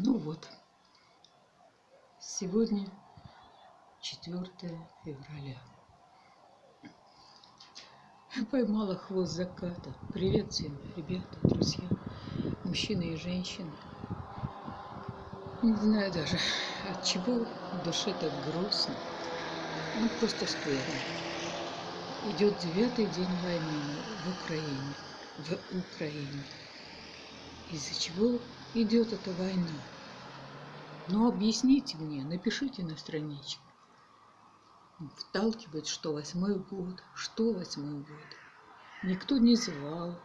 Ну вот, сегодня 4 февраля. Поймала хвост заката. Привет всем, ребята, друзья, мужчины и женщины. Не знаю даже, от чего душе так грустно. Ну, просто скверно. Идет девятый день войны в Украине. В Украине. Из-за чего идет эта война? Ну, объясните мне, напишите на страничке. Вталкивать, что восьмой год, что восьмой год. Никто не звал,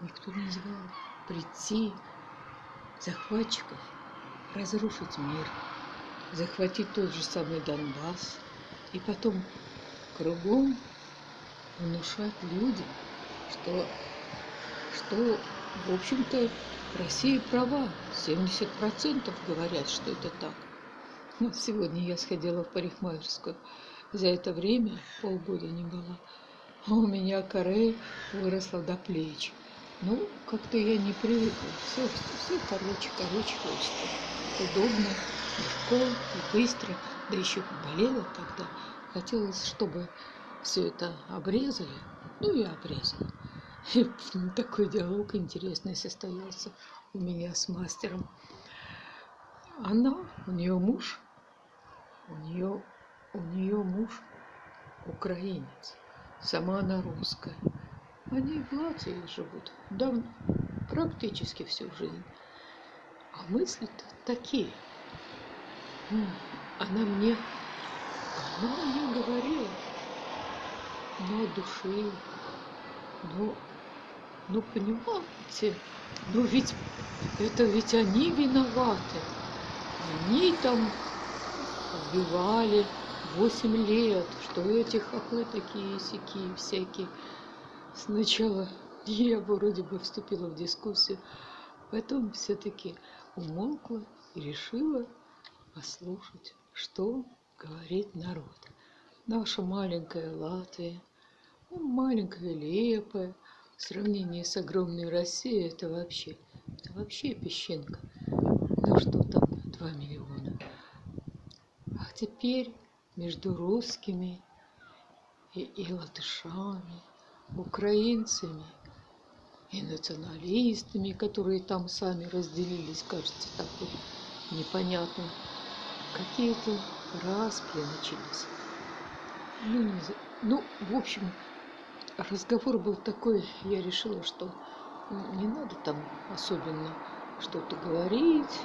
никто не звал прийти захватчиков, разрушить мир, захватить тот же самый Донбасс и потом кругом внушать людям, что что, в общем-то, Россия права. 70% говорят, что это так. Вот сегодня я сходила в парикмахерскую. За это время полгода не была. А у меня коре выросла до плеч. Ну, как-то я не привыкла. Все, все короче, короче хочется. Удобно, легко и быстро. Да еще болела тогда. Хотелось, чтобы все это обрезали. Ну и обрезала. Такой диалог интересный состоялся у меня с мастером. Она, у нее муж, у нее, у нее муж украинец, сама она русская. Они в Латвии живут давно, практически всю жизнь. А мысли-то такие. Она мне, она мне говорила, от души, ну, ну, понимаете, ну ведь это ведь они виноваты. Они там убивали 8 лет, что эти хохлы такие сякие всякие. Сначала я вроде бы вступила в дискуссию, потом все-таки умолкла и решила послушать, что говорит народ. Наша маленькая Латвия, ну, маленькая Лепая, в сравнении с огромной Россией это вообще, это вообще песчинка. Ну что там, 2 миллиона. А теперь между русскими и, и латышами, украинцами и националистами, которые там сами разделились, кажется, так вот непонятно. Какие-то распри начались. Ну, не, ну, в общем, разговор был такой, я решила, что не надо там особенно что-то говорить.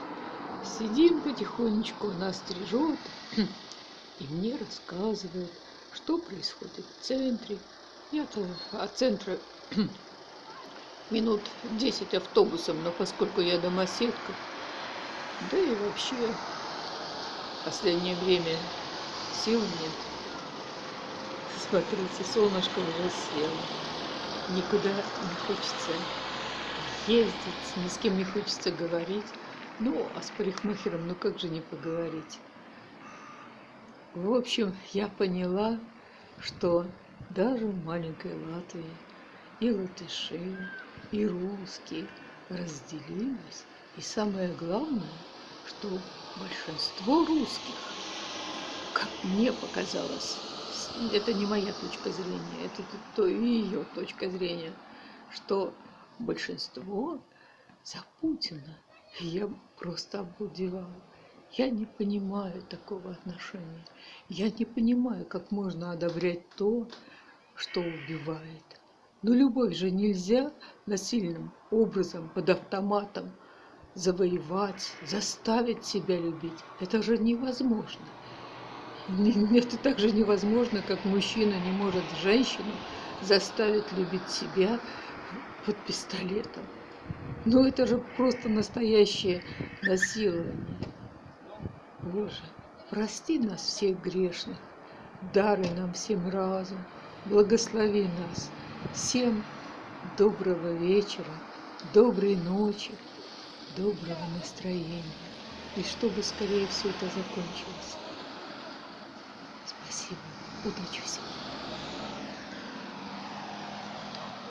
Сидим потихонечку, нас стрижет и мне рассказывает, что происходит в центре. Я-то от центра минут 10 автобусом, но поскольку я домоседка, да и вообще в последнее время сил нет. Смотрите, солнышко уже село. Никуда не хочется ездить, ни с кем не хочется говорить. Ну, а с парикмахером, ну как же не поговорить? В общем, я поняла, что даже в маленькой Латвии и латыши, и русские разделились. И самое главное, что большинство русских, как мне показалось, это не моя точка зрения, это то ее точка зрения, что большинство за Путина. Я просто обалдевала. Я не понимаю такого отношения. Я не понимаю, как можно одобрять то, что убивает. Но любовь же нельзя насильным образом под автоматом завоевать, заставить себя любить. Это же невозможно. Это так же невозможно, как мужчина не может женщину заставить любить себя под пистолетом. Ну это же просто настоящее насилование. Боже, прости нас всех грешных, даруй нам всем разум, благослови нас. Всем доброго вечера, доброй ночи, доброго настроения. И чтобы скорее все это закончилось. Спасибо. Удачи всем.